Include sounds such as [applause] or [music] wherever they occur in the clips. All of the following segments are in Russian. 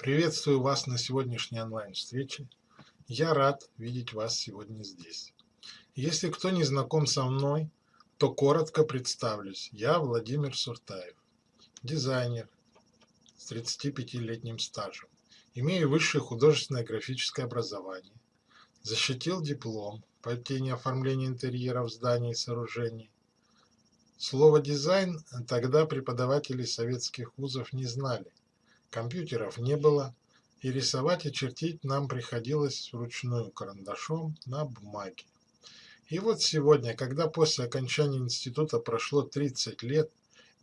Приветствую вас на сегодняшней онлайн-встрече. Я рад видеть вас сегодня здесь. Если кто не знаком со мной, то коротко представлюсь. Я Владимир Суртаев, дизайнер с 35-летним стажем. Имею высшее художественное графическое образование. Защитил диплом по теме оформления интерьеров зданий и сооружений. Слово «дизайн» тогда преподаватели советских вузов не знали компьютеров не было, и рисовать и чертить нам приходилось вручную карандашом на бумаге. И вот сегодня, когда после окончания института прошло 30 лет,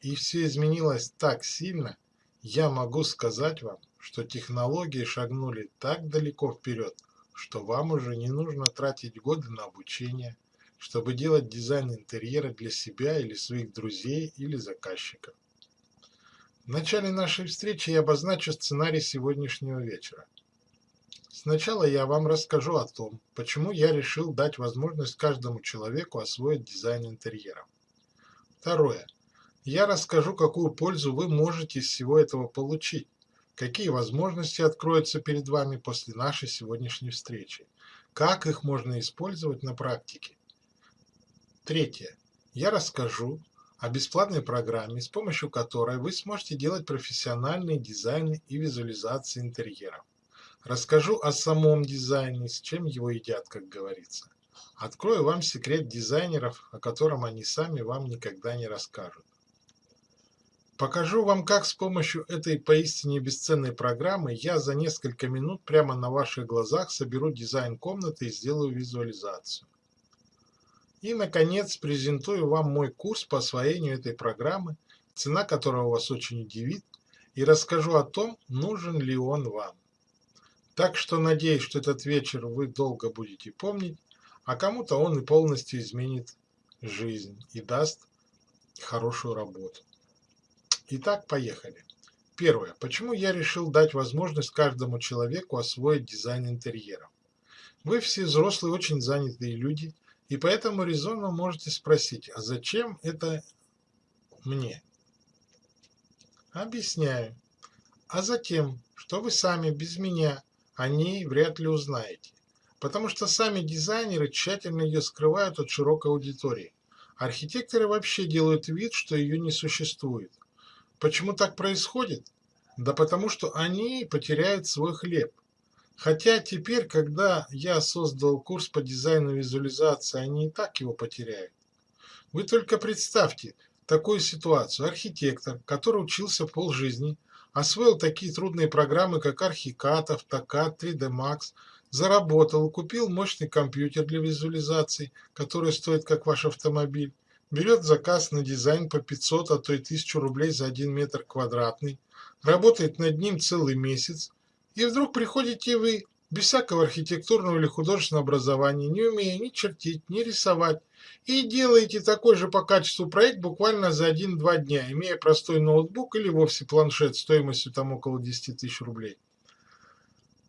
и все изменилось так сильно, я могу сказать вам, что технологии шагнули так далеко вперед, что вам уже не нужно тратить годы на обучение, чтобы делать дизайн интерьера для себя или своих друзей или заказчиков. В начале нашей встречи я обозначу сценарий сегодняшнего вечера. Сначала я вам расскажу о том, почему я решил дать возможность каждому человеку освоить дизайн интерьера. Второе. Я расскажу, какую пользу вы можете из всего этого получить, какие возможности откроются перед вами после нашей сегодняшней встречи, как их можно использовать на практике. Третье. Я расскажу, о бесплатной программе, с помощью которой вы сможете делать профессиональные дизайны и визуализации интерьеров. Расскажу о самом дизайне, с чем его едят, как говорится. Открою вам секрет дизайнеров, о котором они сами вам никогда не расскажут. Покажу вам, как с помощью этой поистине бесценной программы я за несколько минут прямо на ваших глазах соберу дизайн комнаты и сделаю визуализацию. И, наконец, презентую вам мой курс по освоению этой программы, цена которого вас очень удивит, и расскажу о том, нужен ли он вам. Так что надеюсь, что этот вечер вы долго будете помнить, а кому-то он и полностью изменит жизнь и даст хорошую работу. Итак, поехали. Первое. Почему я решил дать возможность каждому человеку освоить дизайн интерьера? Вы все взрослые, очень занятые люди – и поэтому резонно можете спросить, а зачем это мне? Объясняю. А затем, что вы сами без меня о ней вряд ли узнаете. Потому что сами дизайнеры тщательно ее скрывают от широкой аудитории. Архитекторы вообще делают вид, что ее не существует. Почему так происходит? Да потому что они потеряют свой хлеб – Хотя теперь, когда я создал курс по дизайну визуализации, они и так его потеряют. Вы только представьте такую ситуацию. Архитектор, который учился полжизни, освоил такие трудные программы, как Archicad, AutoCAD, 3D Max, заработал, купил мощный компьютер для визуализации, который стоит как ваш автомобиль, берет заказ на дизайн по 500, а то и 1000 рублей за 1 метр квадратный, работает над ним целый месяц, и вдруг приходите вы, без всякого архитектурного или художественного образования, не умея ни чертить, ни рисовать, и делаете такой же по качеству проект буквально за 1-2 дня, имея простой ноутбук или вовсе планшет стоимостью там около 10 тысяч рублей.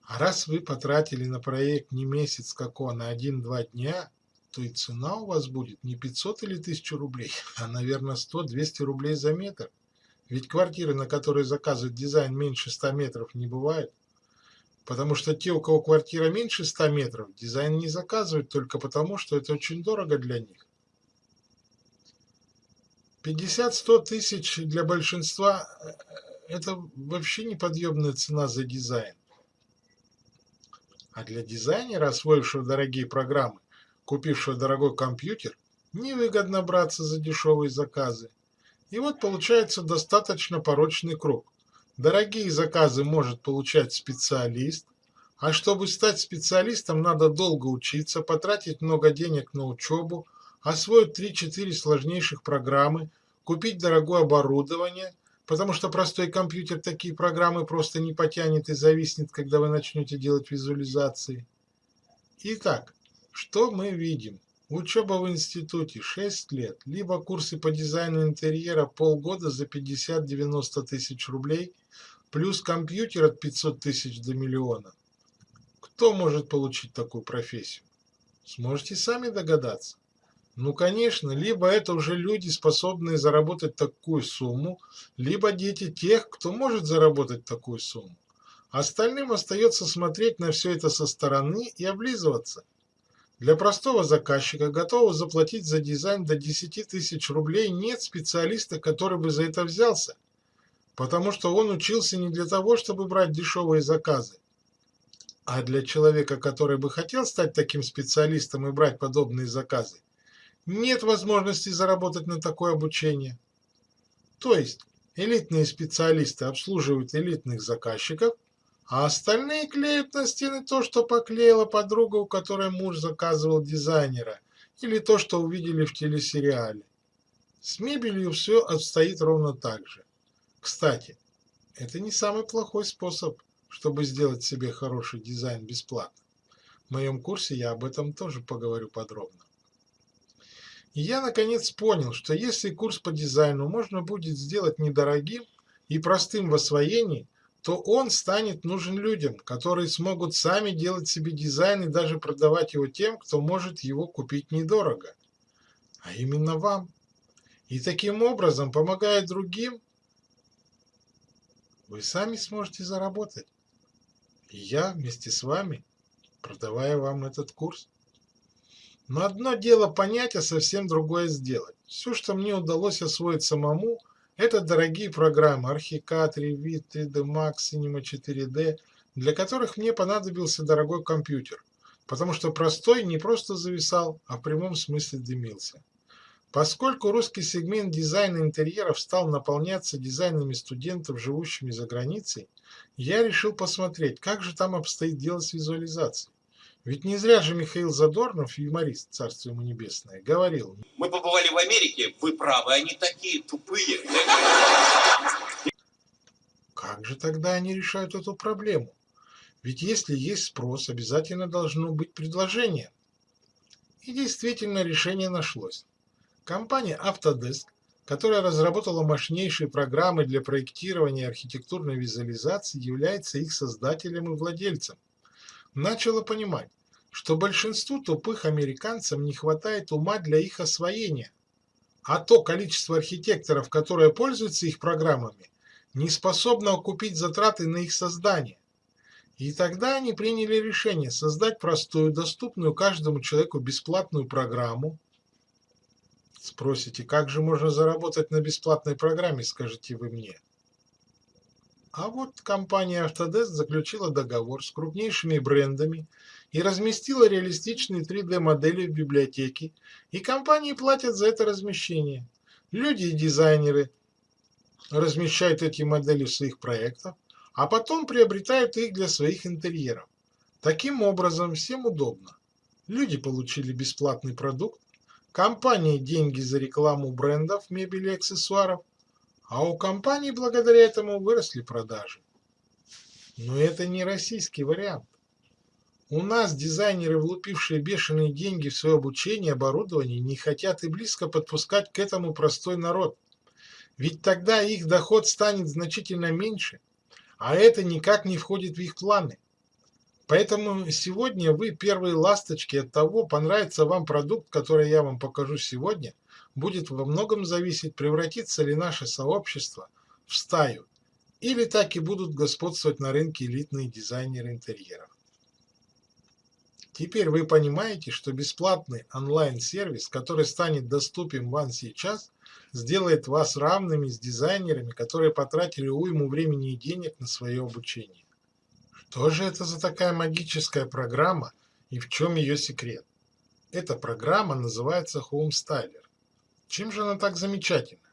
А раз вы потратили на проект не месяц како, на 1-2 дня, то и цена у вас будет не 500 или 1000 рублей, а, наверное, 100-200 рублей за метр. Ведь квартиры, на которые заказывают дизайн меньше 100 метров, не бывает. Потому что те, у кого квартира меньше 100 метров, дизайн не заказывают только потому, что это очень дорого для них. 50-100 тысяч для большинства э, – это вообще неподъемная цена за дизайн. А для дизайнера, освоившего дорогие программы, купившего дорогой компьютер, невыгодно браться за дешевые заказы. И вот получается достаточно порочный круг – Дорогие заказы может получать специалист, а чтобы стать специалистом, надо долго учиться, потратить много денег на учебу, освоить 3-4 сложнейших программы, купить дорогое оборудование, потому что простой компьютер такие программы просто не потянет и зависнет, когда вы начнете делать визуализации. Итак, что мы видим? Учеба в институте 6 лет, либо курсы по дизайну интерьера полгода за 50-90 тысяч рублей, плюс компьютер от 500 тысяч до миллиона. Кто может получить такую профессию? Сможете сами догадаться. Ну, конечно, либо это уже люди, способные заработать такую сумму, либо дети тех, кто может заработать такую сумму. Остальным остается смотреть на все это со стороны и облизываться. Для простого заказчика, готового заплатить за дизайн до 10 тысяч рублей, нет специалиста, который бы за это взялся, потому что он учился не для того, чтобы брать дешевые заказы, а для человека, который бы хотел стать таким специалистом и брать подобные заказы, нет возможности заработать на такое обучение. То есть элитные специалисты обслуживают элитных заказчиков, а остальные клеят на стены то, что поклеила подруга, у которой муж заказывал дизайнера, или то, что увидели в телесериале. С мебелью все обстоит ровно так же. Кстати, это не самый плохой способ, чтобы сделать себе хороший дизайн бесплатно. В моем курсе я об этом тоже поговорю подробно. И я наконец понял, что если курс по дизайну можно будет сделать недорогим и простым в освоении, то он станет нужен людям, которые смогут сами делать себе дизайн и даже продавать его тем, кто может его купить недорого. А именно вам. И таким образом, помогая другим, вы сами сможете заработать. И я вместе с вами, продавая вам этот курс. Но одно дело понять, а совсем другое сделать. Все, что мне удалось освоить самому, это дорогие программы Archicad, Revit, 3D Max, Cinema 4D, для которых мне понадобился дорогой компьютер, потому что простой не просто зависал, а в прямом смысле дымился. Поскольку русский сегмент дизайна интерьеров стал наполняться дизайнами студентов, живущими за границей, я решил посмотреть, как же там обстоит дело с визуализацией. Ведь не зря же Михаил Задорнов, юморист, царство ему небесное, говорил. Мы побывали в Америке, вы правы, они такие тупые. Как же тогда они решают эту проблему? Ведь если есть спрос, обязательно должно быть предложение. И действительно решение нашлось. Компания Autodesk, которая разработала мощнейшие программы для проектирования архитектурной визуализации, является их создателем и владельцем. Начала понимать, что большинству тупых американцам не хватает ума для их освоения, а то количество архитекторов, которые пользуются их программами, не способно окупить затраты на их создание. И тогда они приняли решение создать простую, доступную каждому человеку бесплатную программу. Спросите, как же можно заработать на бесплатной программе, скажете вы мне. А вот компания Autodesk заключила договор с крупнейшими брендами и разместила реалистичные 3D-модели в библиотеке, и компании платят за это размещение. Люди и дизайнеры размещают эти модели в своих проектах, а потом приобретают их для своих интерьеров. Таким образом, всем удобно. Люди получили бесплатный продукт, компании деньги за рекламу брендов, мебели и аксессуаров, а у компании благодаря этому выросли продажи. Но это не российский вариант. У нас дизайнеры, влупившие бешеные деньги в свое обучение и оборудование, не хотят и близко подпускать к этому простой народ. Ведь тогда их доход станет значительно меньше, а это никак не входит в их планы. Поэтому сегодня вы первые ласточки от того, понравится вам продукт, который я вам покажу сегодня – будет во многом зависеть, превратится ли наше сообщество в стаю, или так и будут господствовать на рынке элитные дизайнеры интерьеров. Теперь вы понимаете, что бесплатный онлайн-сервис, который станет доступен вам сейчас, сделает вас равными с дизайнерами, которые потратили уйму времени и денег на свое обучение. Что же это за такая магическая программа и в чем ее секрет? Эта программа называется HomeStyler. Чем же она так замечательна?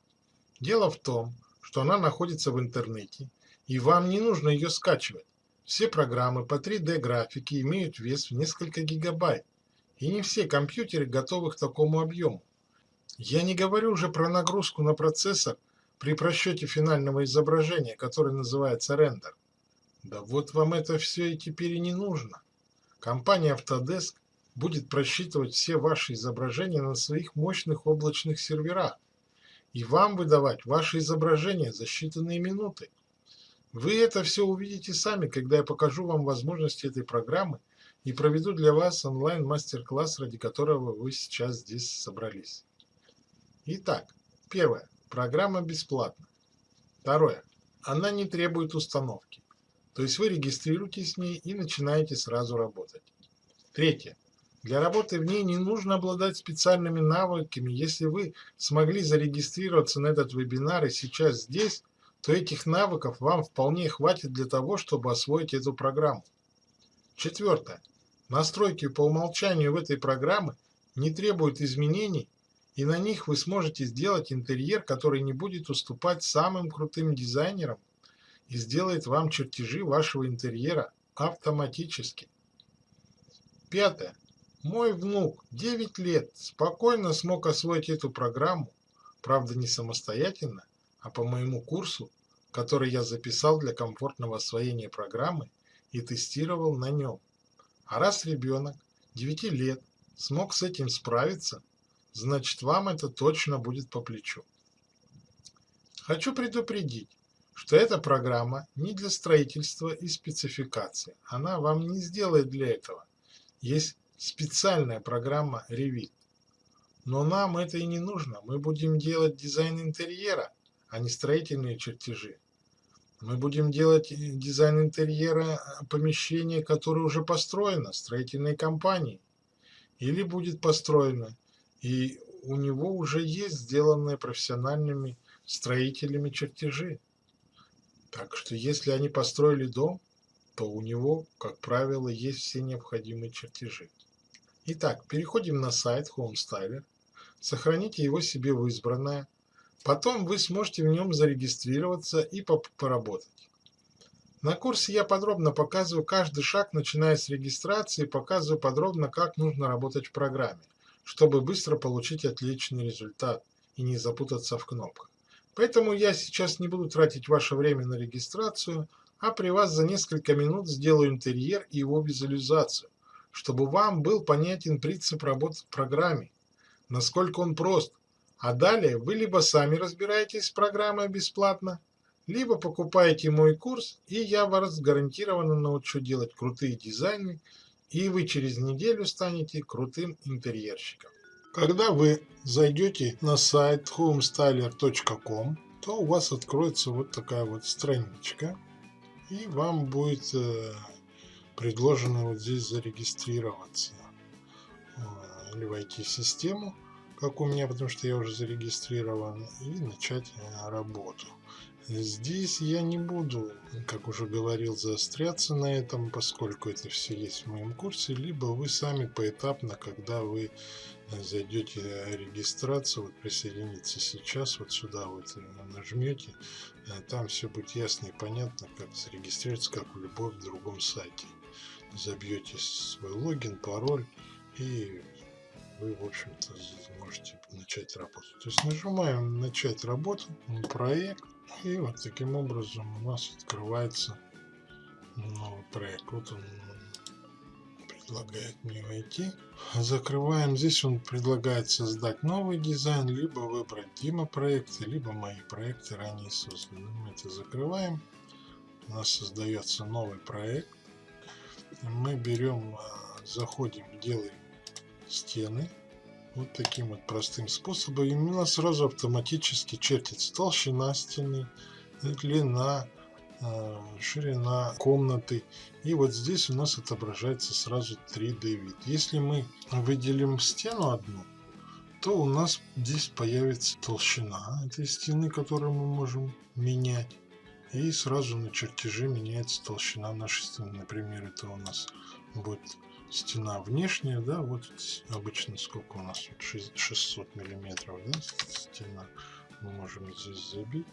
Дело в том, что она находится в интернете, и вам не нужно ее скачивать. Все программы по 3D графике имеют вес в несколько гигабайт, и не все компьютеры готовы к такому объему. Я не говорю уже про нагрузку на процессор при просчете финального изображения, которое называется рендер. Да вот вам это все и теперь и не нужно. Компания Autodesk будет просчитывать все ваши изображения на своих мощных облачных серверах и вам выдавать ваши изображения за считанные минуты. Вы это все увидите сами, когда я покажу вам возможности этой программы и проведу для вас онлайн-мастер-класс, ради которого вы сейчас здесь собрались. Итак, первое. Программа бесплатна. Второе. Она не требует установки. То есть вы регистрируетесь с ней и начинаете сразу работать. Третье. Для работы в ней не нужно обладать специальными навыками. Если вы смогли зарегистрироваться на этот вебинар и сейчас здесь, то этих навыков вам вполне хватит для того, чтобы освоить эту программу. Четвертое. Настройки по умолчанию в этой программе не требуют изменений, и на них вы сможете сделать интерьер, который не будет уступать самым крутым дизайнерам и сделает вам чертежи вашего интерьера автоматически. Пятое. Мой внук 9 лет спокойно смог освоить эту программу, правда не самостоятельно, а по моему курсу, который я записал для комфортного освоения программы и тестировал на нем. А раз ребенок 9 лет смог с этим справиться, значит вам это точно будет по плечу. Хочу предупредить, что эта программа не для строительства и спецификации. Она вам не сделает для этого. Есть специальная программа Revit. Но нам это и не нужно. Мы будем делать дизайн интерьера, а не строительные чертежи. Мы будем делать дизайн интерьера помещения, которое уже построено, строительной компанией. Или будет построено, и у него уже есть сделанные профессиональными строителями чертежи. Так что если они построили дом, то у него, как правило, есть все необходимые чертежи. Итак, переходим на сайт HomeStyler, сохраните его себе в избранное, потом вы сможете в нем зарегистрироваться и поработать. На курсе я подробно показываю каждый шаг, начиная с регистрации, показываю подробно, как нужно работать в программе, чтобы быстро получить отличный результат и не запутаться в кнопках. Поэтому я сейчас не буду тратить ваше время на регистрацию, а при вас за несколько минут сделаю интерьер и его визуализацию, чтобы вам был понятен принцип работы в программе, насколько он прост, а далее вы либо сами разбираетесь с программой бесплатно, либо покупаете мой курс, и я вас гарантированно научу делать крутые дизайны, и вы через неделю станете крутым интерьерщиком. Когда вы зайдете на сайт homestyler.com, то у вас откроется вот такая вот страничка, и вам будет э, предложено вот здесь зарегистрироваться э, или войти в систему, как у меня, потому что я уже зарегистрирован, и начать работу. Здесь я не буду, как уже говорил, заостряться на этом, поскольку это все есть в моем курсе, либо вы сами поэтапно, когда вы зайдете регистрацию, вот присоединиться сейчас, вот сюда вот нажмете, там все будет ясно и понятно, как зарегистрироваться, как в любом другом сайте. Забьете свой логин, пароль и вы, в общем-то, можете начать работу. То есть нажимаем начать работу, проект, и вот таким образом у нас открывается новый проект. Вот он предлагает мне войти. Закрываем. Здесь он предлагает создать новый дизайн, либо выбрать Дима проекты, либо мои проекты ранее созданы. Мы это закрываем. У нас создается новый проект. Мы берем, а, заходим, делаем стены вот таким вот простым способом. И у нас сразу автоматически чертится толщина стены, длина, а, ширина комнаты. И вот здесь у нас отображается сразу 3D вид. Если мы выделим стену одну, то у нас здесь появится толщина этой стены, которую мы можем менять. И сразу на чертеже меняется толщина нашей стены. Например, это у нас будет стена внешняя, да, вот обычно сколько у нас, 600 миллиметров, да, стена, мы можем здесь забить.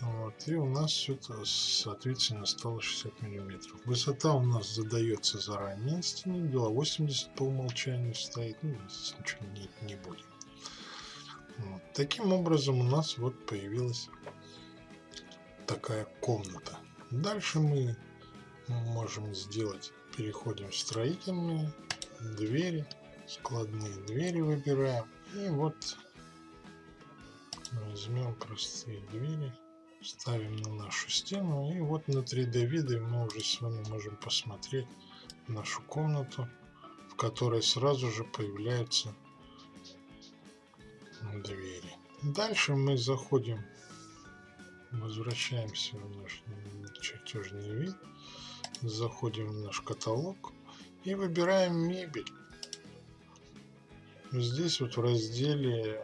Вот, и у нас это, соответственно, стало 60 миллиметров. Высота у нас задается заранее стены, была 80 по умолчанию стоит, ну, здесь ничего не, не будет. Вот. Таким образом у нас вот появилась такая комната. Дальше мы можем сделать переходим в строительные двери. Складные двери выбираем. И вот возьмем простые двери. Ставим на нашу стену. И вот на 3d виде мы уже с вами можем посмотреть нашу комнату в которой сразу же появляются двери. Дальше мы заходим возвращаемся в наш чертеж чертежный вид. Заходим в наш каталог и выбираем мебель. Здесь вот в разделе э,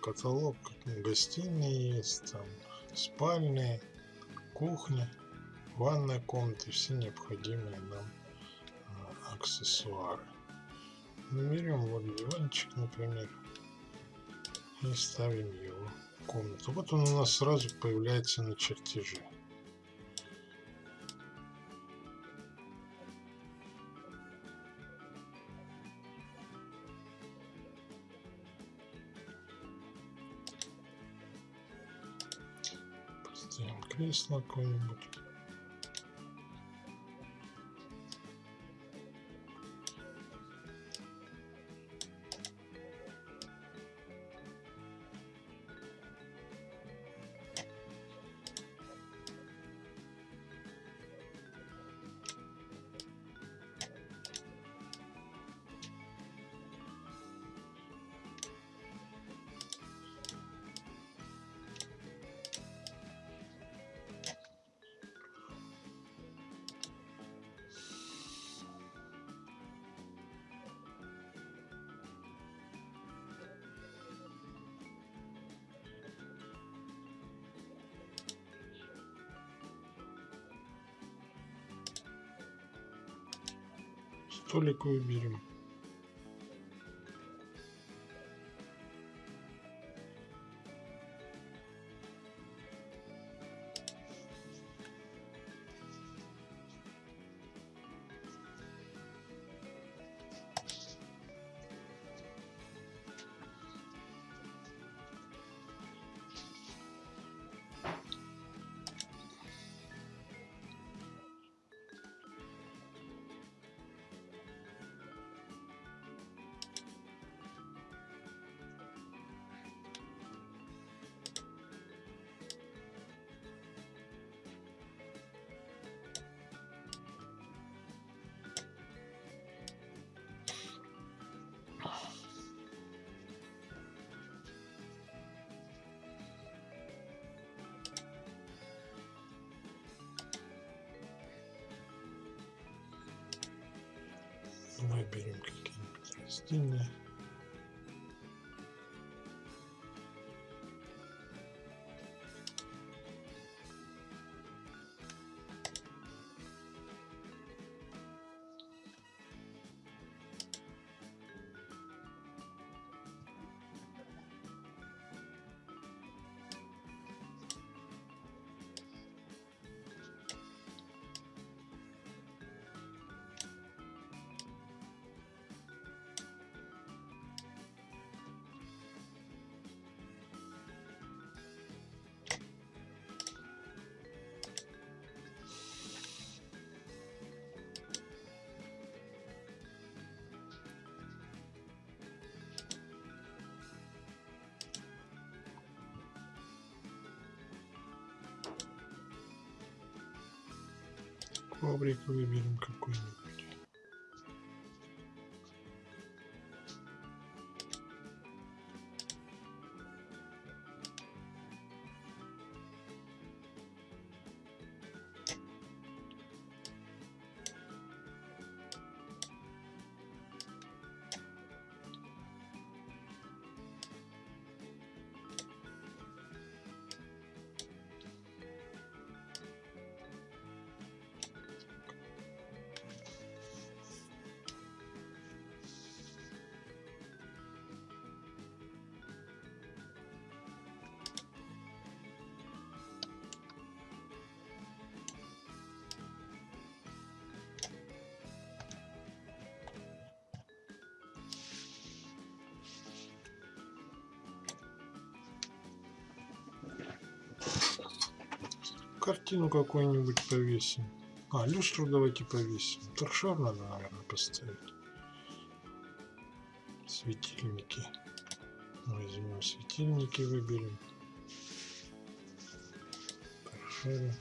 каталог гостиные есть, там спальные, кухня, ванная комната, все необходимые нам э, аксессуары. Берем вот диванчик, например, и ставим его в комнату. Вот он у нас сразу появляется на чертеже. Кресло какое-нибудь. Столик выберем. Выберем какие-нибудь растения. Коврик выберем какой-нибудь. Картину какую-нибудь повесим. А, люстру давайте повесим. Торшер надо, наверное, поставить. Светильники. Возьмем светильники, выберем. Торшеры.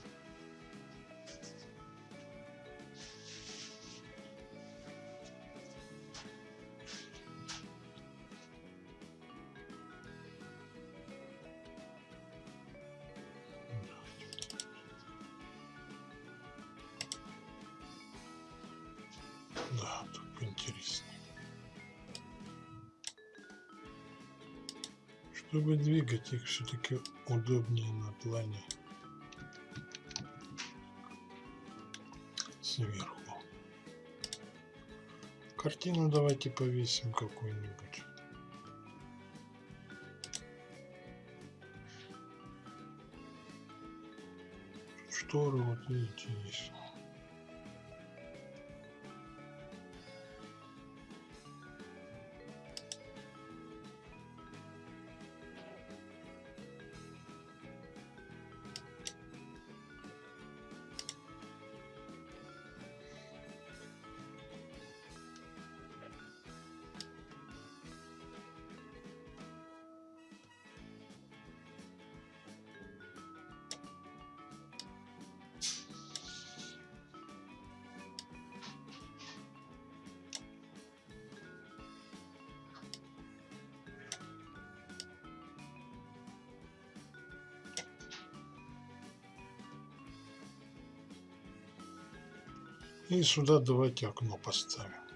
Чтобы двигать их все-таки удобнее на плане сверху. Картину давайте повесим какую-нибудь. Шторы вот видите есть. И сюда давайте окно поставим.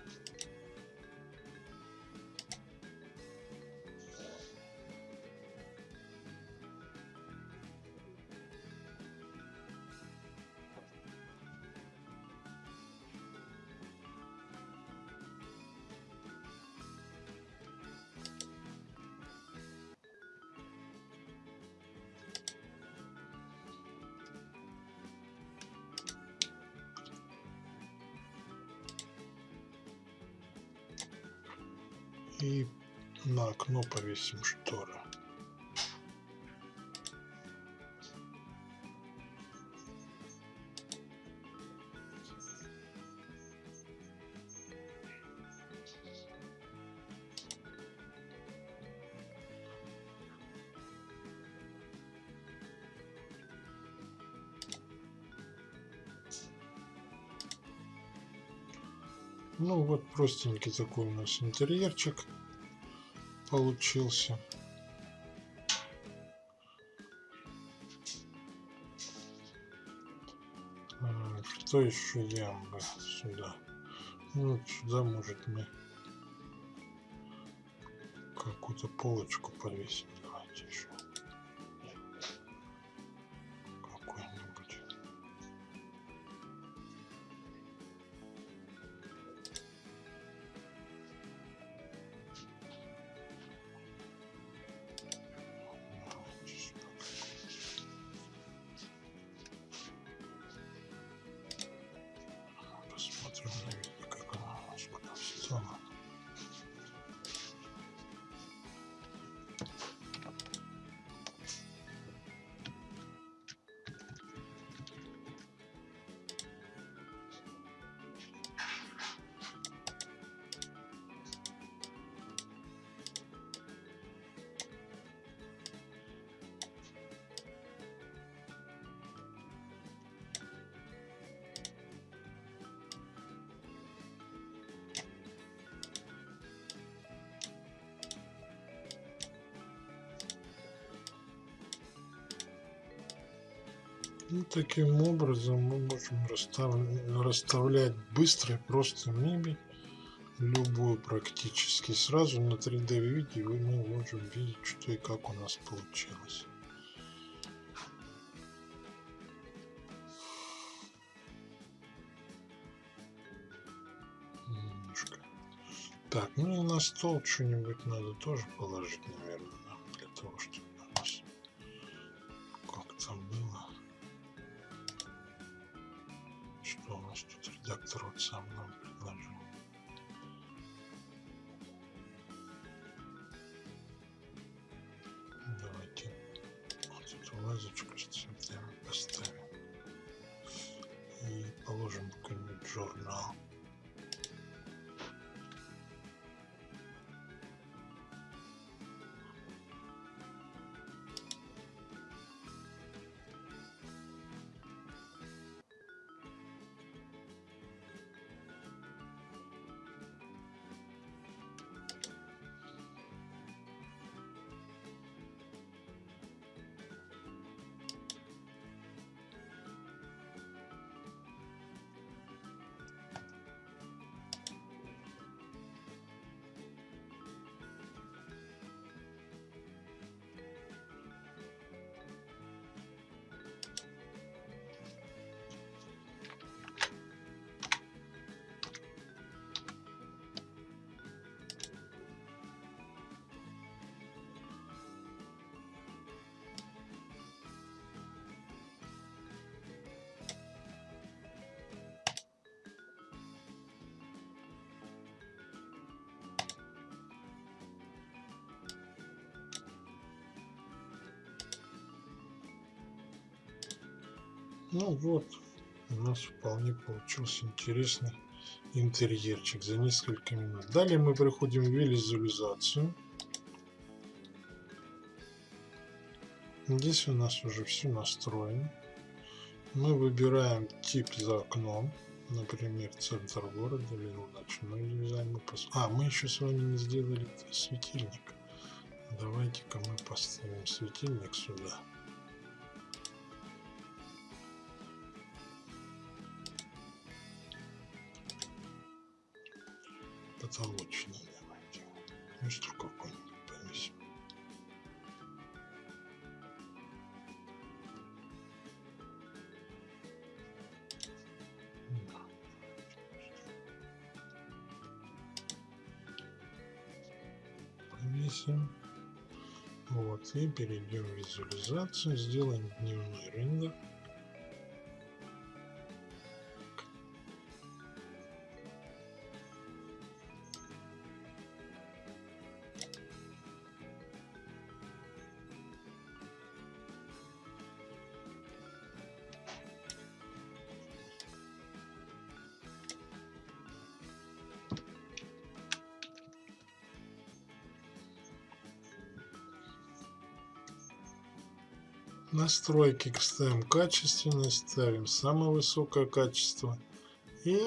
Повесим шторы. Ну вот простенький такой у нас интерьерчик получился. Что еще я бы сюда? Ну, вот сюда может мы какую-то полочку повесим. И таким образом мы можем расстав- расставлять быстро и просто мебель, любую практически. Сразу на 3D видео мы можем видеть, что и как у нас получилось. Так, ну и на стол что-нибудь надо тоже положить, наверное, для того, чтобы тут редактор вот Ну вот, у нас вполне получился интересный интерьерчик за несколько минут. Далее мы приходим в визуализацию. Здесь у нас уже все настроено. Мы выбираем тип за окном, например, центр города или ночной дизайн. А, мы еще с вами не сделали светильник. Давайте-ка мы поставим светильник сюда. Потолочный давайте. Что какой-нибудь понесем. Повесим. Вот, и перейдем в визуализацию, сделаем дневной рендер. Настройки ставим качественные, ставим самое высокое качество. И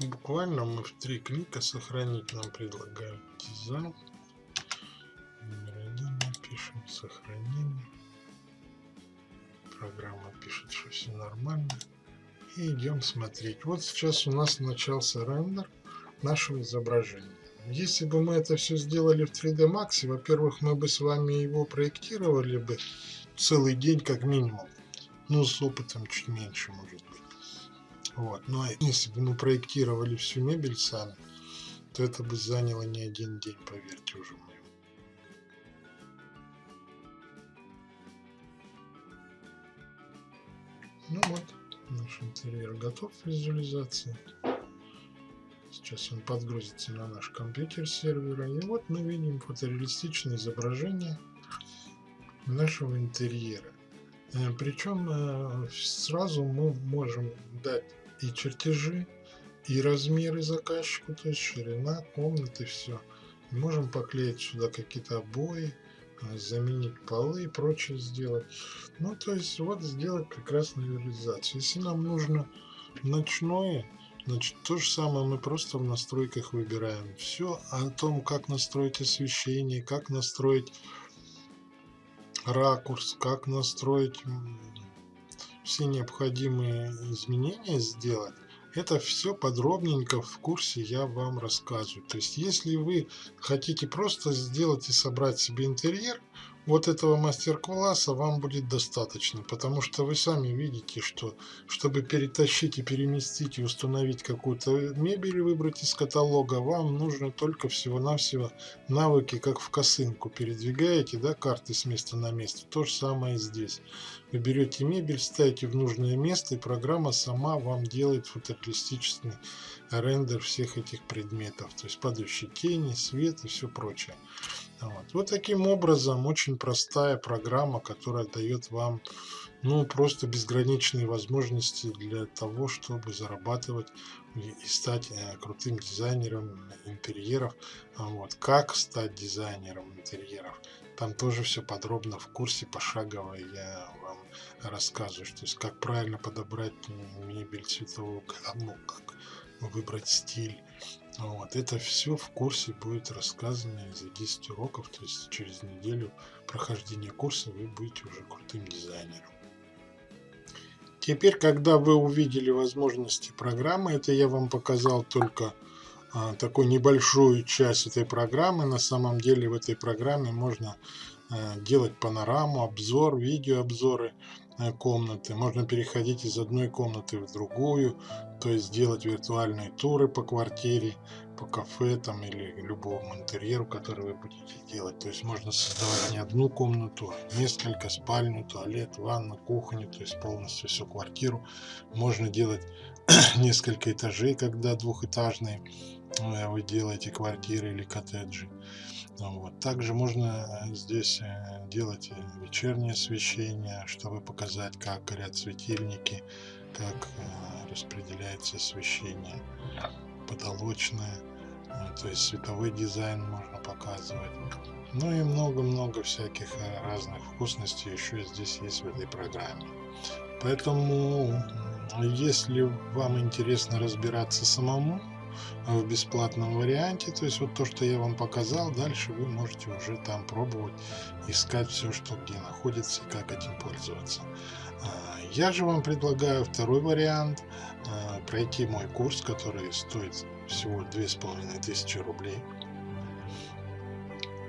буквально мы в три клика сохранить нам предлагают дизайн. Номер один напишем сохранение. Программа пишет, что все нормально. И идем смотреть. Вот сейчас у нас начался рендер нашего изображения. Если бы мы это все сделали в 3D Max, во-первых, мы бы с вами его проектировали бы целый день как минимум. Ну, с опытом чуть меньше, может быть. Вот. А если бы мы проектировали всю мебель сами, то это бы заняло не один день, поверьте уже мне. Ну вот, наш интерьер готов к визуализации. Сейчас он подгрузится на наш компьютер сервера. И вот мы видим фотореалистичное изображение нашего интерьера. Э, Причем э, сразу мы можем дать и чертежи, и размеры заказчику, то есть ширина комнаты, все. Можем поклеить сюда какие-то обои, э, заменить полы и прочее сделать. Ну, то есть вот сделать прекрасную реализацию. Если нам нужно ночное, значит то же самое мы просто в настройках выбираем. Все о том, как настроить освещение, как настроить ракурс, как настроить все необходимые изменения сделать, это все подробненько в курсе я вам рассказываю. То есть, если вы хотите просто сделать и собрать себе интерьер, вот этого мастер-класса вам будет достаточно, потому что вы сами видите, что чтобы перетащить и переместить и установить какую-то мебель и выбрать из каталога, вам нужно только всего-навсего навыки, как в косынку передвигаете, да, карты с места на место. То же самое и здесь. Вы берете мебель, ставите в нужное место, и программа сама вам делает фотореалистичный рендер всех этих предметов, то есть падающие тени, свет и все прочее. Вот. вот таким образом очень простая программа, которая дает вам ну просто безграничные возможности для того, чтобы зарабатывать и стать э, крутым дизайнером интерьеров. А вот. Как стать дизайнером интерьеров? Там тоже все подробно в курсе пошагово я вам рассказываю, то есть как правильно подобрать мебель цветового гамму, как выбрать стиль. Вот. Это все в курсе будет рассказано за 10 уроков, то есть через неделю прохождения курса вы будете уже крутым дизайнером. Теперь, когда вы увидели возможности программы, это я вам показал только а, такую небольшую часть этой программы. На самом деле в этой программе можно а, делать панораму, обзор, видеообзоры. Э, комнаты. Можно переходить из одной комнаты в другую, то есть делать виртуальные туры по квартире, по кафе там или любому интерьеру, который вы будете делать. То есть можно создавать не одну комнату, а несколько, спальню, туалет, ванну, кухню, то есть полностью всю квартиру. Можно делать [clears throat] несколько этажей, когда двухэтажные э, вы делаете квартиры или коттеджи. Ну вот. Также можно э, здесь э, делать э, вечернее освещение, чтобы показать, как горят светильники, как распределяется освещение потолочное, то есть световой дизайн можно показывать. Ну и много-много всяких разных вкусностей еще здесь есть в этой программе. Поэтому, если вам интересно разбираться самому, в бесплатном варианте. То есть вот то, что я вам показал, дальше вы можете уже там пробовать, искать все, что где находится и как этим пользоваться. А, я же вам предлагаю второй вариант, а, пройти мой курс, который стоит всего 2500 рублей.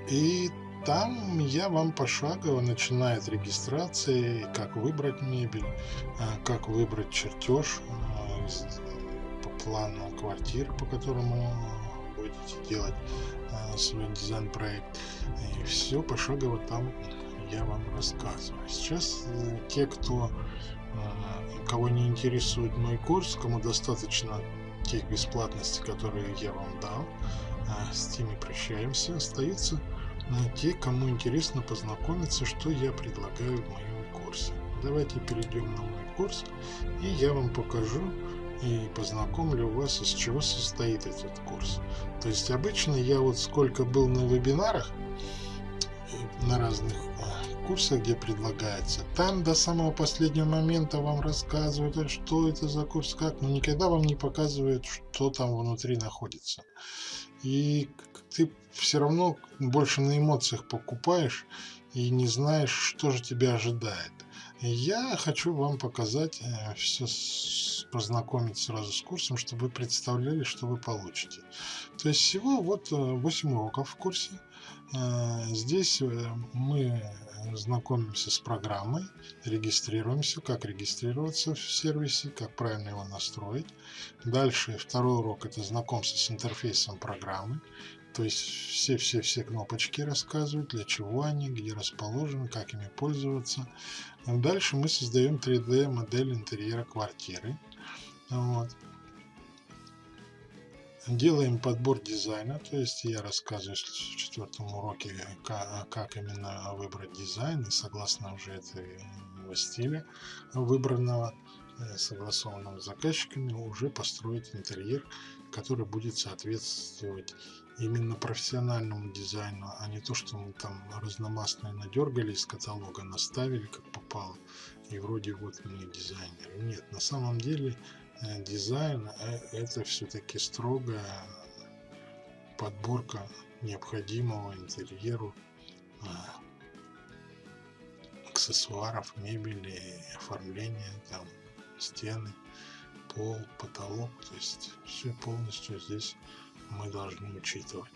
И там я вам пошагово, начиная от регистрации, как выбрать мебель, а, как выбрать чертеж, плану квартиры, по которому будете делать а, свой дизайн-проект. И все пошагово там я вам рассказываю. Сейчас э, те, кто а, кого не интересует мой курс, кому достаточно тех бесплатностей, которые я вам дал, а, с теми прощаемся. Остаются те, кому интересно познакомиться, что я предлагаю в моем курсе. Давайте перейдем на мой курс, и я вам покажу, и познакомлю вас, из чего состоит этот курс. То есть обычно я вот сколько был на вебинарах, э, на разных э, курсах, где предлагается, там до самого последнего момента вам рассказывают, а что это за курс, как, но никогда вам не показывают, что там внутри находится. И ты все равно больше на эмоциях покупаешь и не знаешь, что же тебя ожидает. Я хочу вам показать э, все, познакомить сразу с курсом, чтобы вы представляли, что вы получите. То есть всего вот 8 э, уроков в курсе. Э, здесь мы знакомимся с программой, регистрируемся, как регистрироваться в сервисе, как правильно его настроить. Дальше второй урок это знакомство с интерфейсом программы. То есть все-все-все кнопочки рассказывают, для чего они, где расположены, как ими пользоваться. Дальше мы создаем 3D модель интерьера квартиры. Вот. Делаем подбор дизайна, то есть я рассказываю в четвертом уроке, как, именно выбрать дизайн, и согласно уже этого стиля выбранного, э, согласованного с заказчиками, уже построить интерьер, который будет соответствовать именно профессиональному дизайну, а не то, что мы там разномастные надергали из каталога, наставили как попало, и вроде вот мы дизайнеры. Нет, на самом деле э, дизайн э, это все-таки строгая подборка необходимого интерьеру э, аксессуаров, мебели, оформления, там, стены, пол, потолок, то есть все полностью здесь мы должны учитывать.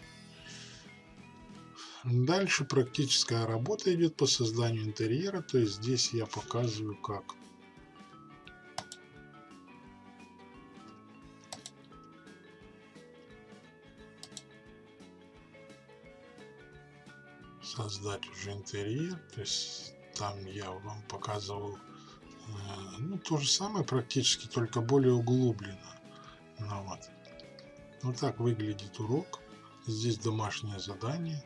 Дальше практическая работа идет по созданию интерьера, то есть здесь я показываю как создать уже интерьер, то есть там я вам показывал ну, то же самое практически, только более углубленно. Ну, вот. Вот так выглядит урок. Здесь домашнее задание.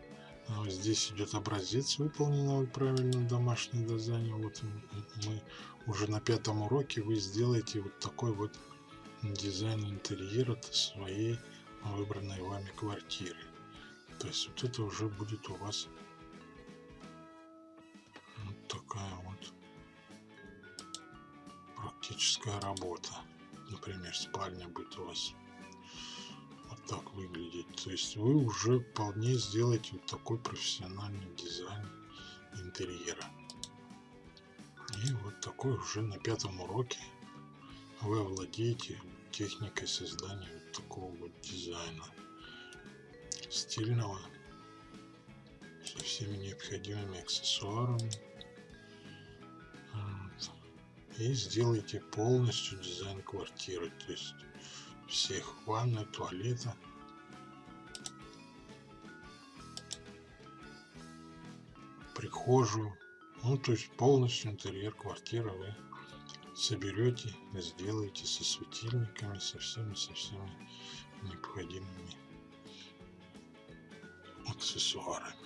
А здесь идет образец выполненного правильно домашнего задания. Вот мы уже на пятом уроке вы сделаете вот такой вот дизайн интерьера своей выбранной вами квартиры. То есть вот это уже будет у вас практическая работа. Например, спальня будет у вас так выглядеть. То есть вы уже вполне сделаете вот такой профессиональный дизайн интерьера. И вот такой уже на пятом уроке вы овладеете техникой создания вот такого вот дизайна стильного со всеми необходимыми аксессуарами и сделайте полностью дизайн квартиры то есть всех ванной, туалета. Прихожую. Ну, то есть полностью интерьер квартиры вы соберете, сделаете со светильниками, со всеми, со всеми необходимыми аксессуарами.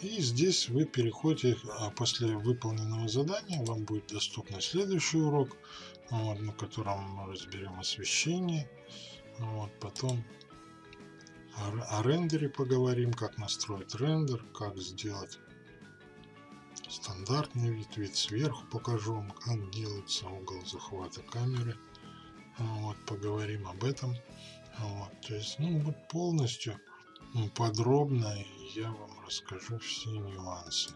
И здесь вы переходите, а после выполненного задания вам будет доступен следующий урок, вот, на котором мы разберем освещение. Вот, потом о, о рендере поговорим, как настроить рендер, как сделать стандартный вид, вид сверху покажу вам, как делается угол захвата камеры. Вот, поговорим об этом. Вот, то есть, ну, вот полностью подробно я вам расскажу все нюансы.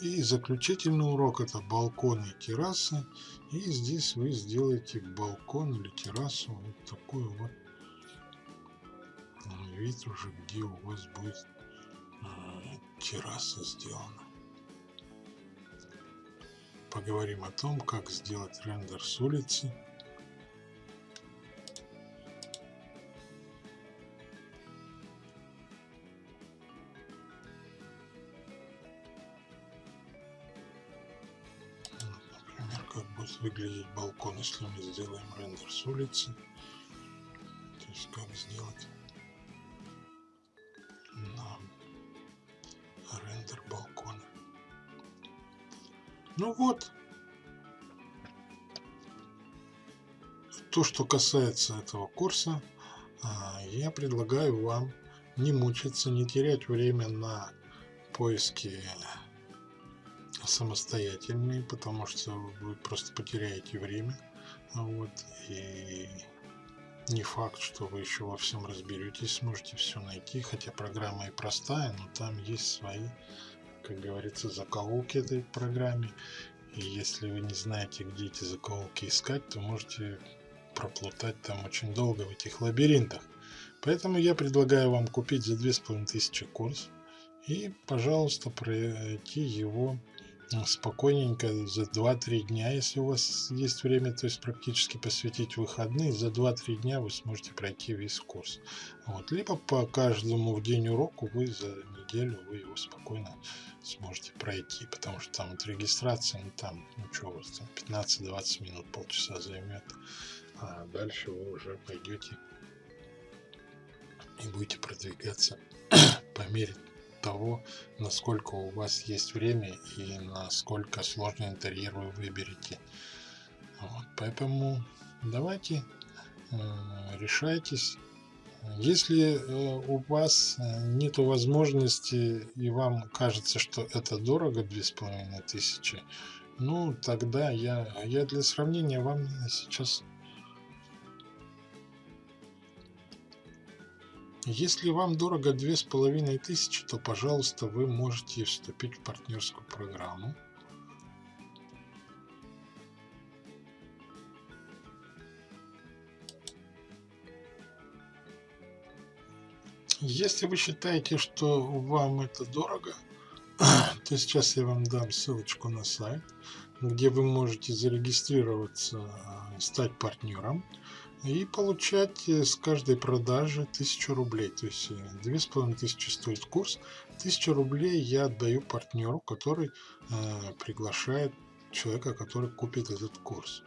И заключительный урок это балконы и террасы. И здесь вы сделаете балкон или террасу вот такой вот вид уже, где у вас будет терраса сделана. Поговорим о том, как сделать рендер с улицы. Будет выглядеть балкон, если мы сделаем рендер с улицы. То есть как сделать Ну вот. То, что касается этого курса, а, я предлагаю вам не мучиться, не терять время на поиски самостоятельные, потому что вы просто потеряете время. Вот, и не факт, что вы еще во всем разберетесь, сможете все найти, хотя программа и простая, но там есть свои как говорится, закоулки этой программе. И если вы не знаете, где эти закоулки искать, то можете проплутать там очень долго в этих лабиринтах. Поэтому я предлагаю вам купить за 2500 курс и, пожалуйста, пройти его спокойненько за 2-3 дня, если у вас есть время, то есть практически посвятить выходные, за 2-3 дня вы сможете пройти весь курс. Вот. Либо по каждому в день уроку вы за неделю вы его спокойно сможете пройти, потому что там вот регистрация, ну там, ну что у вас там, 15-20 минут, полчаса займет, а дальше вы уже пойдете и будете продвигаться [coughs] по мере того, насколько у вас есть время и насколько сложный интерьер вы выберете. Вот, поэтому давайте э, решайтесь. Если э, у вас нет возможности и вам кажется, что это дорого, две с половиной тысячи, ну тогда я, я для сравнения вам сейчас Если вам дорого две с половиной тысячи, то, пожалуйста, вы можете вступить в партнерскую программу. Если вы считаете, что вам это дорого, [clears throat] то сейчас я вам дам ссылочку на сайт, где вы можете зарегистрироваться, стать партнером и получать э, с каждой продажи 1000 рублей. То есть э, две с половиной тысячи стоит курс. 1000 рублей я отдаю партнеру, который э, приглашает человека, который купит этот курс.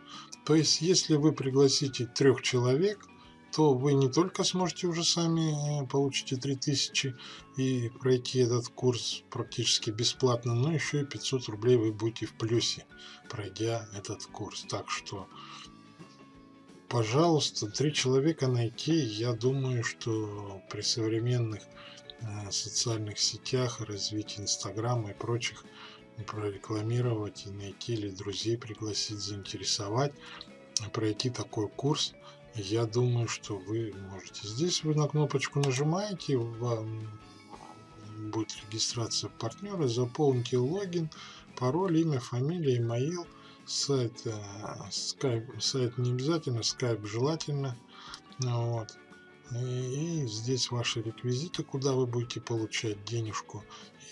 То есть, если вы пригласите трех человек, то вы не только сможете уже сами э, получите 3000 и пройти этот курс практически бесплатно, но еще и 500 рублей вы будете в плюсе, пройдя этот курс. Так что пожалуйста, три человека найти, я думаю, что при современных э, социальных сетях, развитии Инстаграма и прочих, прорекламировать и найти или друзей пригласить, заинтересовать, пройти такой курс, я думаю, что вы можете. Здесь вы на кнопочку нажимаете, вам будет регистрация партнера, заполните логин, пароль, имя, фамилия, имейл, сайт, скайп, сайт не обязательно, скайп желательно. Вот. И, и здесь ваши реквизиты, куда вы будете получать денежку.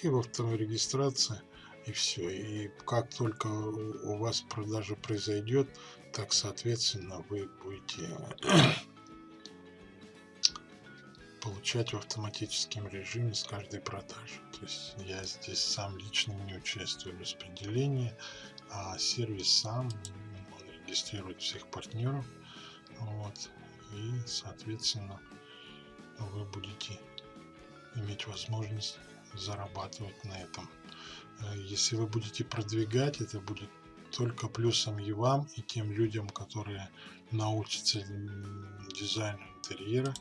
И во второй регистрации. И все. И как только у вас продажа произойдет, так соответственно вы будете [clears throat] получать в автоматическом режиме с каждой продажи. То есть я здесь сам лично не участвую в распределении а сервис сам он зарегистрировать всех партнеров. Вот. И, соответственно, вы будете иметь возможность зарабатывать на этом. Э, если вы будете продвигать, это будет только плюсом и вам, и тем людям, которые научатся дизайну интерьера,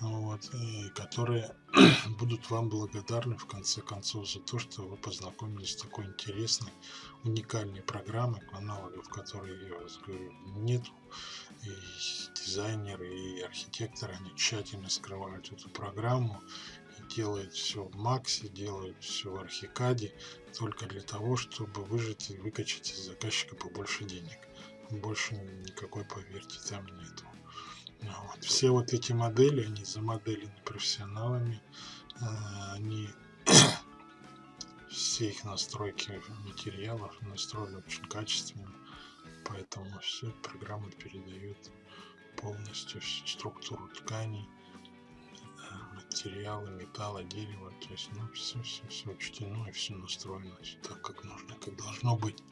вот, и которые [clears throat] будут вам благодарны в конце концов за то, что вы познакомились с такой интересной, уникальной программой, аналогов которой, я вас говорю, нет. И дизайнеры, и архитекторы, они тщательно скрывают эту программу и делают все в Максе, делают все в Архикаде, только для того, чтобы выжить и выкачать из заказчика побольше денег. Больше никакой, поверьте, там нету. Вот. Все вот эти модели, они замоделены профессионалами, а, они [clears throat] все их настройки материалов настроены очень качественно, поэтому все программа передает полностью структуру тканей, а, материалы, металла, дерева, то есть ну, все, все, все учтено и все настроено так, как нужно, как должно быть.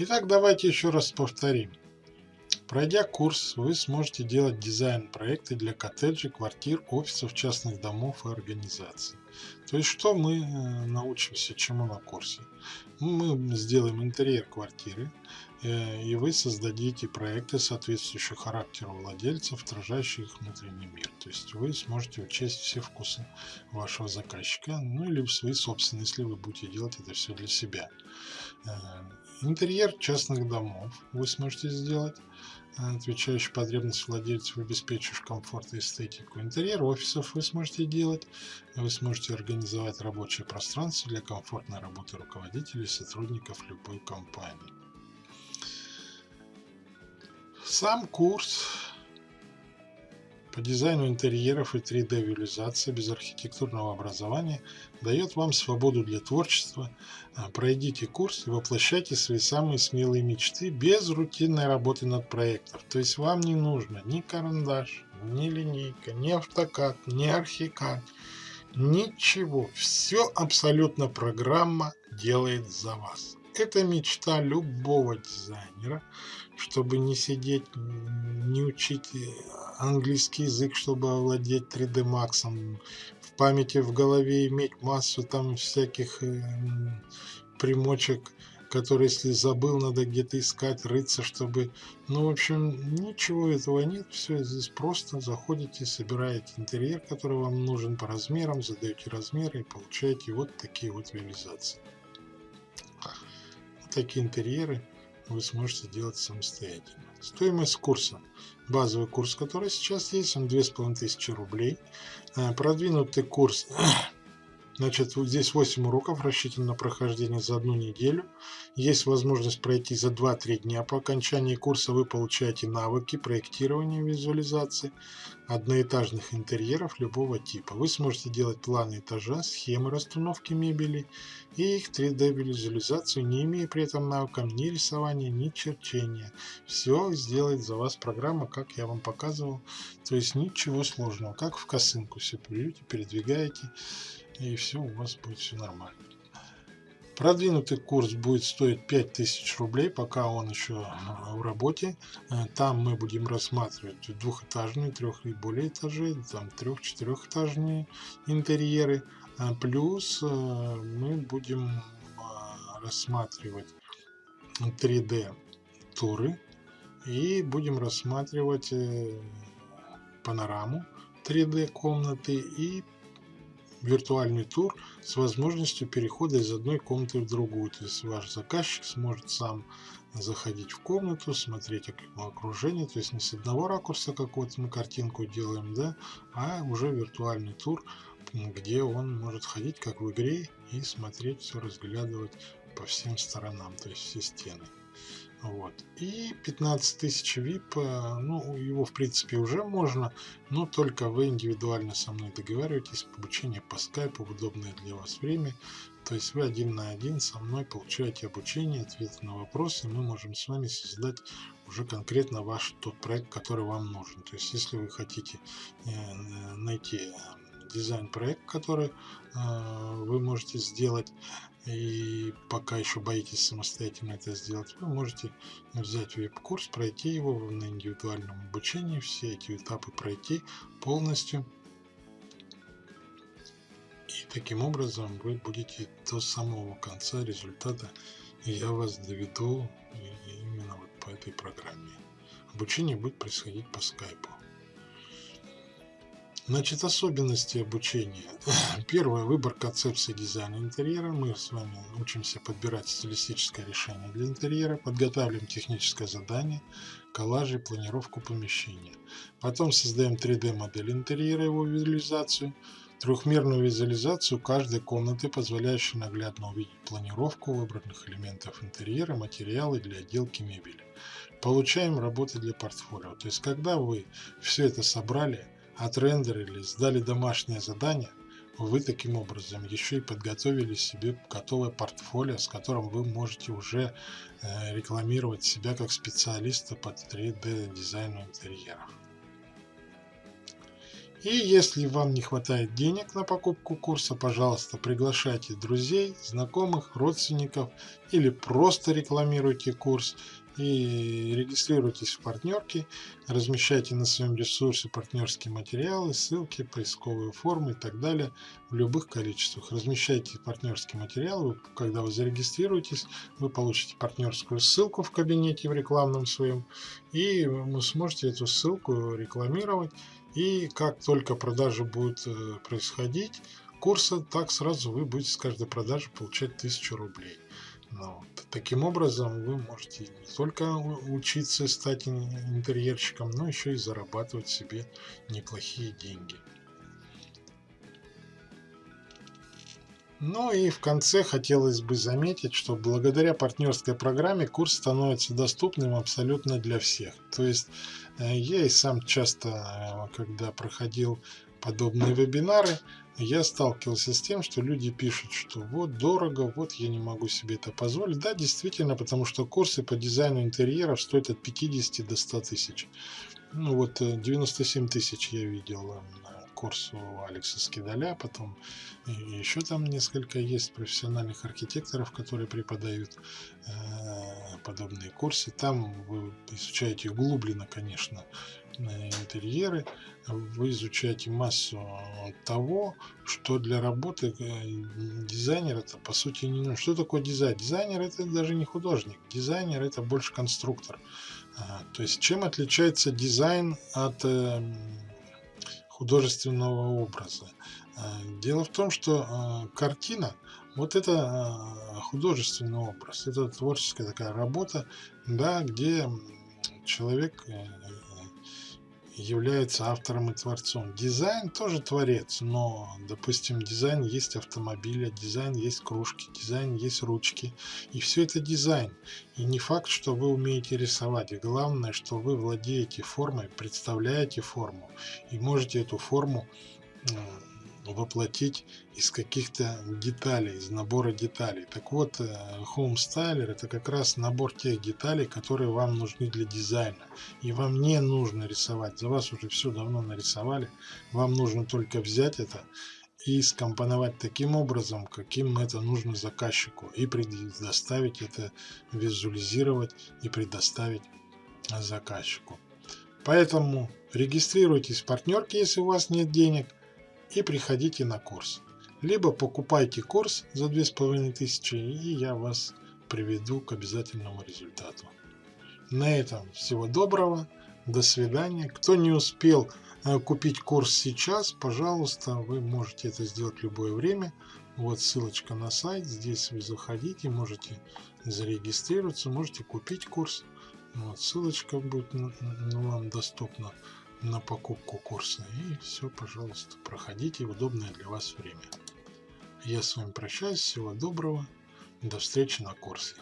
Итак, давайте еще раз повторим. Пройдя курс, вы сможете делать дизайн проекты для коттеджей, квартир, офисов, частных домов и организаций. То есть, что мы э, научимся чему на курсе? Мы сделаем интерьер квартиры, э, и вы создадите проекты, соответствующие характеру владельцев, отражающие их внутренний мир. То есть, вы сможете учесть все вкусы вашего заказчика, ну или свои собственные, если вы будете делать это все для себя. Интерьер частных домов вы сможете сделать, э, отвечающий потребности владельцев, обеспечиваешь комфорт и эстетику. Интерьер офисов вы сможете делать, вы сможете организовать рабочее пространство для комфортной работы руководителей и сотрудников любой компании. Сам курс по дизайну интерьеров и 3D-визуализации без архитектурного образования дает вам свободу для творчества. А, пройдите курс и воплощайте свои самые смелые мечты без рутинной работы над проектом. То есть вам не нужно ни карандаш, ни линейка, ни автокад, ни архикад. Ничего. Все абсолютно программа делает за вас. Это мечта любого дизайнера, чтобы не сидеть, не учить английский язык, чтобы овладеть 3D Max, в памяти в голове иметь массу там всяких э, примочек, которые, если забыл, надо где-то искать, рыться, чтобы... Ну, в общем, ничего этого нет, все здесь просто заходите, собираете интерьер, который вам нужен по размерам, задаете размеры и получаете вот такие вот реализации. Такие интерьеры вы сможете делать самостоятельно. Стоимость курса. Базовый курс, который сейчас есть, он 2500 рублей. Э, продвинутый курс [clears throat] Значит, вот здесь 8 уроков рассчитан на прохождение за одну неделю. Есть возможность пройти за 2-3 дня. По окончании курса вы получаете навыки проектирования визуализации одноэтажных интерьеров любого типа. Вы сможете делать планы этажа, схемы расстановки мебели и их 3D-визуализацию, не имея при этом навыков ни рисования, ни черчения. Все сделает за вас программа, как я вам показывал. То есть ничего сложного. Как в косынку все берете, передвигаете и все у вас будет все нормально. Продвинутый курс будет стоить 5000 рублей, пока он еще а, в работе. Э, там мы будем рассматривать двухэтажные, трех и более этажей, там трех-четырехэтажные интерьеры. А плюс э, мы будем а, рассматривать 3D туры и будем рассматривать э, панораму 3D комнаты и виртуальный тур с возможностью перехода из одной комнаты в другую. То есть ваш заказчик сможет сам заходить в комнату, смотреть окружение, то есть не с одного ракурса какую-то мы картинку делаем, да, а уже виртуальный тур, где он может ходить как в игре и смотреть, все разглядывать по всем сторонам, то есть все стены. Вот. И 15 тысяч VIP, э, ну, его в принципе уже можно, но только вы индивидуально со мной договариваетесь, обучение по скайпу в удобное для вас время. То есть вы один на один со мной получаете обучение, ответы на вопросы, и мы можем с вами создать уже конкретно ваш тот проект, который вам нужен. То есть если вы хотите э, найти дизайн-проект, который э, можете сделать, и пока еще боитесь самостоятельно это сделать, вы можете взять веб-курс, пройти его на индивидуальном обучении, все эти этапы пройти полностью. И таким образом вы будете до самого конца результата, я вас доведу именно вот по этой программе. Обучение будет происходить по скайпу. Значит, особенности обучения. [clears throat] Первое, выбор концепции дизайна интерьера. Мы с вами учимся подбирать стилистическое решение для интерьера, подготавливаем техническое задание, коллажи, планировку помещения. Потом создаем 3D модель интерьера, его визуализацию, трехмерную визуализацию каждой комнаты, позволяющую наглядно увидеть планировку выбранных элементов интерьера, материалы для отделки мебели. Получаем работы для портфолио. То есть, когда вы все это собрали, отрендерили, сдали домашнее задание, вы таким образом еще и подготовили себе готовое портфолио, с которым вы можете уже э, рекламировать себя как специалиста по 3D дизайну интерьеров. И если вам не хватает денег на покупку курса, пожалуйста, приглашайте друзей, знакомых, родственников или просто рекламируйте курс и регистрируйтесь в партнерке, размещайте на своем ресурсе партнерские материалы, ссылки, поисковые формы и так далее в любых количествах. Размещайте партнерские материалы, когда вы зарегистрируетесь, вы получите партнерскую ссылку в кабинете в рекламном своем, и вы сможете эту ссылку рекламировать, и как только продажа будет э, происходить, курса, так сразу вы будете с каждой продажи получать 1000 рублей. Ну, вот. Таким образом, вы можете не только учиться стать интерьерщиком, но еще и зарабатывать себе неплохие деньги. Ну и в конце хотелось бы заметить, что благодаря партнерской программе курс становится доступным абсолютно для всех. То есть э, я и сам часто, э, когда проходил подобные вебинары, я сталкивался с тем, что люди пишут, что вот дорого, вот я не могу себе это позволить. Да, действительно, потому что курсы по дизайну интерьеров стоят от 50 до 100 тысяч. Ну вот 97 э, тысяч я видел э, курс у Алекса Скидаля, потом еще там несколько есть профессиональных архитекторов, которые преподают э, подобные курсы. Там вы изучаете углубленно, конечно, интерьеры, вы изучаете массу того, что для работы э, дизайнера это по сути не нужно. Что такое дизайн? Дизайнер это даже не художник, дизайнер это больше конструктор. А, то есть чем отличается дизайн от э, художественного образа? А, дело в том, что а, картина вот это художественный образ, это творческая такая работа, да, где человек э, является автором и творцом. Дизайн тоже творец, но, допустим, дизайн есть автомобиля, дизайн есть кружки, дизайн есть ручки. И все это дизайн. И не факт, что вы умеете рисовать. И главное, что вы владеете формой, представляете форму и можете эту форму воплотить из каких-то деталей, из набора деталей. Так вот, э, Home Styler это как раз набор тех деталей, которые вам нужны для дизайна. И вам не нужно рисовать, за вас уже все давно нарисовали. Вам нужно только взять это и скомпоновать таким образом, каким это нужно заказчику, и предоставить это, визуализировать и предоставить заказчику. Поэтому регистрируйтесь в партнерке, если у вас нет денег, и приходите на курс. Либо покупайте курс за 2500 и я вас приведу к обязательному результату. На этом всего доброго, до свидания. Кто не успел э, купить курс сейчас, пожалуйста, вы можете это сделать в любое время. Вот ссылочка на сайт, здесь вы заходите, можете зарегистрироваться, можете купить курс. Вот, ссылочка будет вам доступна на покупку курса. И все, пожалуйста, проходите в удобное для вас время. Я с вами прощаюсь. Всего доброго. До встречи на курсе.